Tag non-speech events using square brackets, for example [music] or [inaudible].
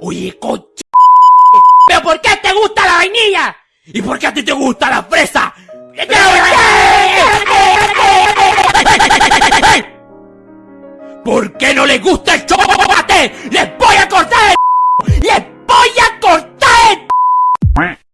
Oye, coche. ¿Pero por qué te gusta la vainilla? ¿Y por qué a ti te gusta la fresa? [laughs] ¿Por qué no les gusta el chocolate? ¡Les voy a cortar el... [laughs] ¡Les voy a cortar el... [laughs]